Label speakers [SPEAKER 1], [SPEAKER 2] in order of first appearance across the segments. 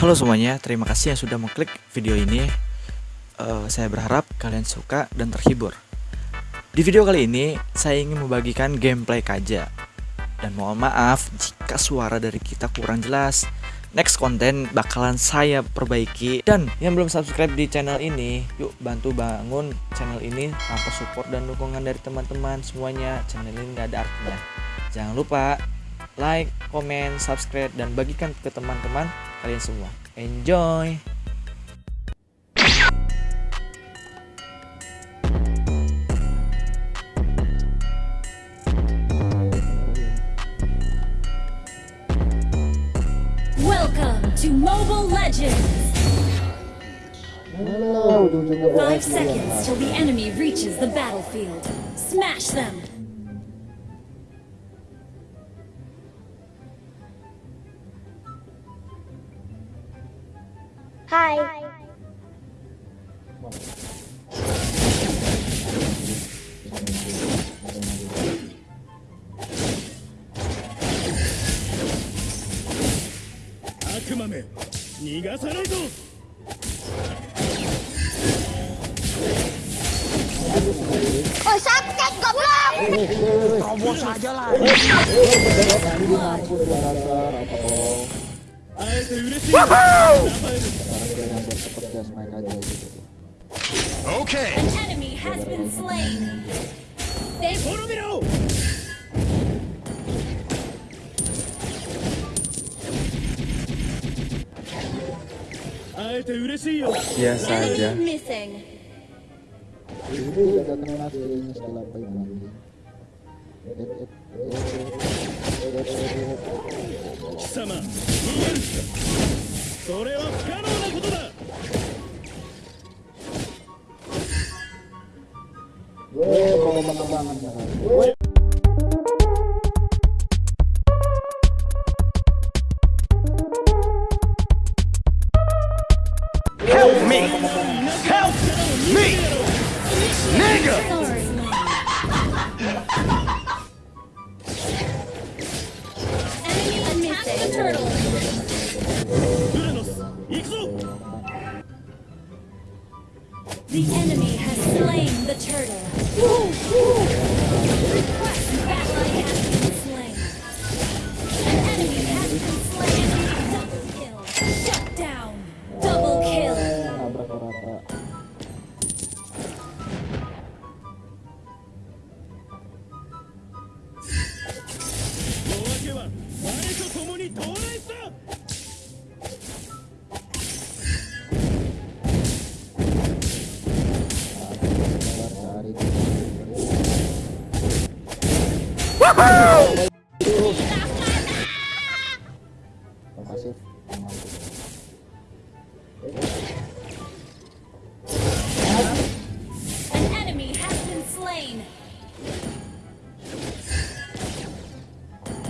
[SPEAKER 1] Halo semuanya, terima kasih yang sudah mengklik video ini. Uh, saya berharap kalian suka dan terhibur. Di video kali ini, saya ingin membagikan gameplay Kaja. Dan mohon maaf jika suara dari kita kurang jelas. Next konten bakalan saya perbaiki. Dan yang belum subscribe di channel ini, yuk bantu bangun channel ini tanpa support dan dukungan dari teman-teman semuanya. Channel ini gak ada artinya. Jangan lupa like, komen, subscribe, dan bagikan ke teman-teman kalian semua. Enjoy!
[SPEAKER 2] Welcome to Mobile Legends! Five seconds till the enemy reaches the battlefield. Smash them!
[SPEAKER 3] Hai.
[SPEAKER 4] Akumame, 逃がさないぞ
[SPEAKER 3] Oh sakit goblok.
[SPEAKER 5] Terobos aja lah.
[SPEAKER 4] 会えて嬉しい
[SPEAKER 5] Oke.
[SPEAKER 2] An enemy has been slain! They
[SPEAKER 4] 滅びろ 会えて嬉しいよ
[SPEAKER 1] Biasa aja.
[SPEAKER 2] enemy missing!
[SPEAKER 4] Kisama 逃げるそれは不可能なことだ
[SPEAKER 5] Help me. Help me. Nigga.
[SPEAKER 2] Enemy missing! turtle!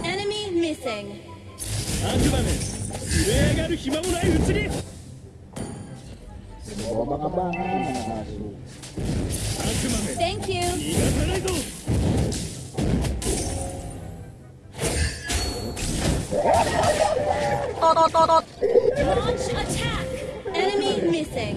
[SPEAKER 2] Enemy missing.
[SPEAKER 4] Bawa bakabangan, anak asuh.
[SPEAKER 2] Launch attack! Enemy missing!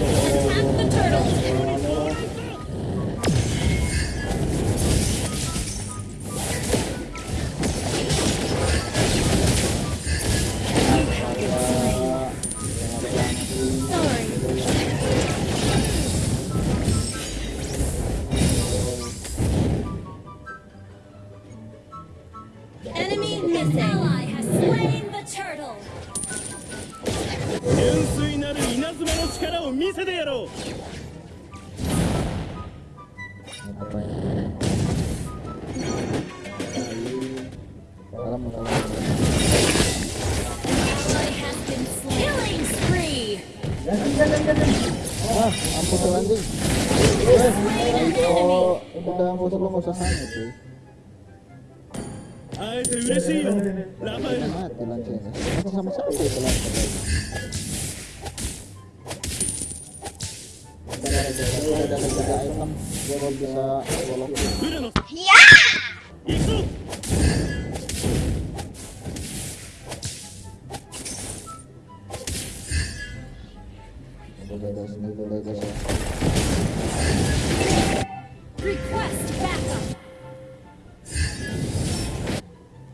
[SPEAKER 6] anjing oh udah nggak usah usahanya cuy mati lancenya masih sama siapa itu lancenya udah ada item dia bisa ya
[SPEAKER 2] Request backup.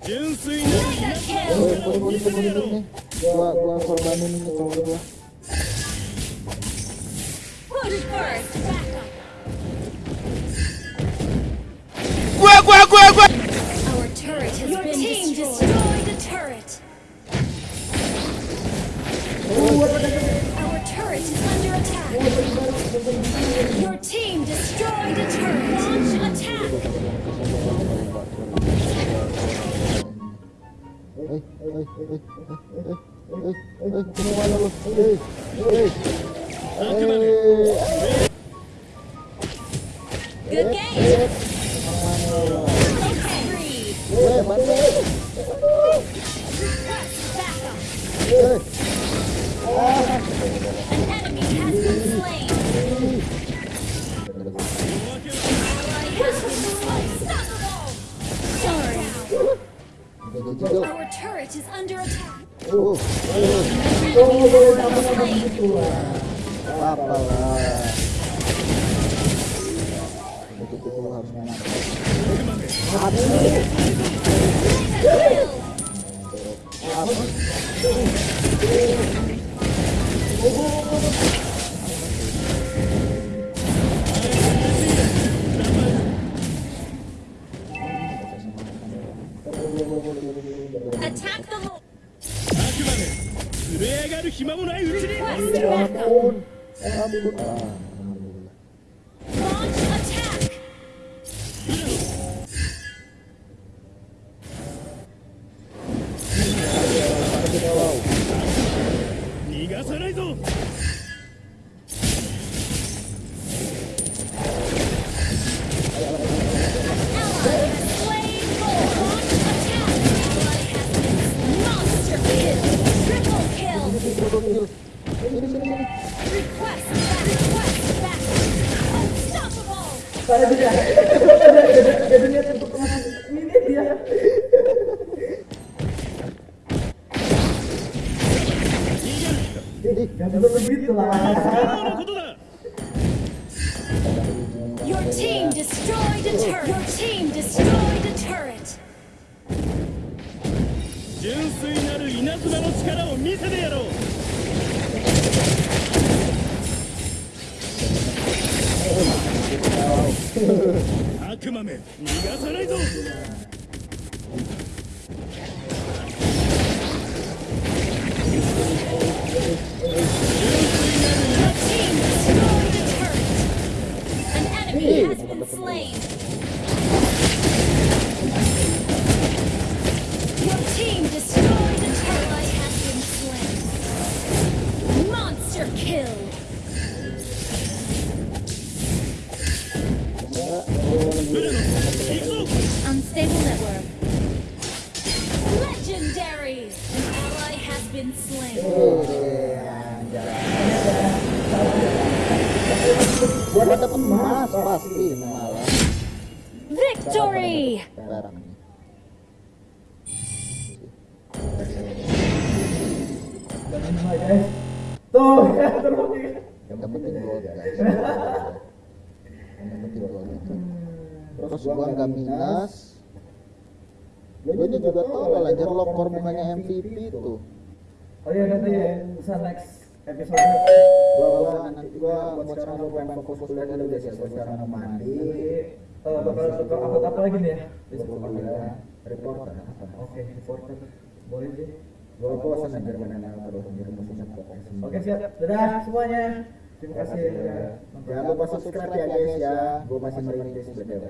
[SPEAKER 6] Boleh, boleh, boleh, boleh, boleh. Gua, gua korbanin ini kalau gua.
[SPEAKER 2] Push first.
[SPEAKER 6] Eh, eh, eh, eh, eh, eh, eh, eh, ke mana lu? Eh, eh, eh, eh.
[SPEAKER 2] Our turret is under attack.
[SPEAKER 6] Uh,
[SPEAKER 2] An
[SPEAKER 4] 暇もないうちに。
[SPEAKER 2] kill.
[SPEAKER 6] Sini, sini, sini.
[SPEAKER 2] Request back. Request back. Unstoppable.
[SPEAKER 6] Ih,
[SPEAKER 4] 今日のことだ
[SPEAKER 2] Your team destroyed a turret. Your team destroyed a turret.
[SPEAKER 4] 純粋な る稲妻の力を見せてやろう。悪魔め逃がさないぞ。
[SPEAKER 6] Gua dapat emas pasti malah.
[SPEAKER 2] Victory.
[SPEAKER 6] Barang nih. Yang penting gold guys. Yang penting gold itu. Terus gua nggak minus. Gua ini juga tahu lah lanjut lokor bukannya MVP tuh.
[SPEAKER 7] Oh iya nanti ya, bisa next episode.
[SPEAKER 6] Gua gua nanti gua buat sekarang gua pengen fokus kuliah dulu guys ya. Gua sekarang mau mandi.
[SPEAKER 7] Bakal bakal upload apa lagi nih ya?
[SPEAKER 6] Gua kuliah reporter?
[SPEAKER 7] Oke, reporter. Boleh sih.
[SPEAKER 6] Gua bosan terus.
[SPEAKER 7] Oke siap. Dadah semuanya. Terima kasih.
[SPEAKER 6] Jangan lupa subscribe ya guys ya. Gue masih merintis btw.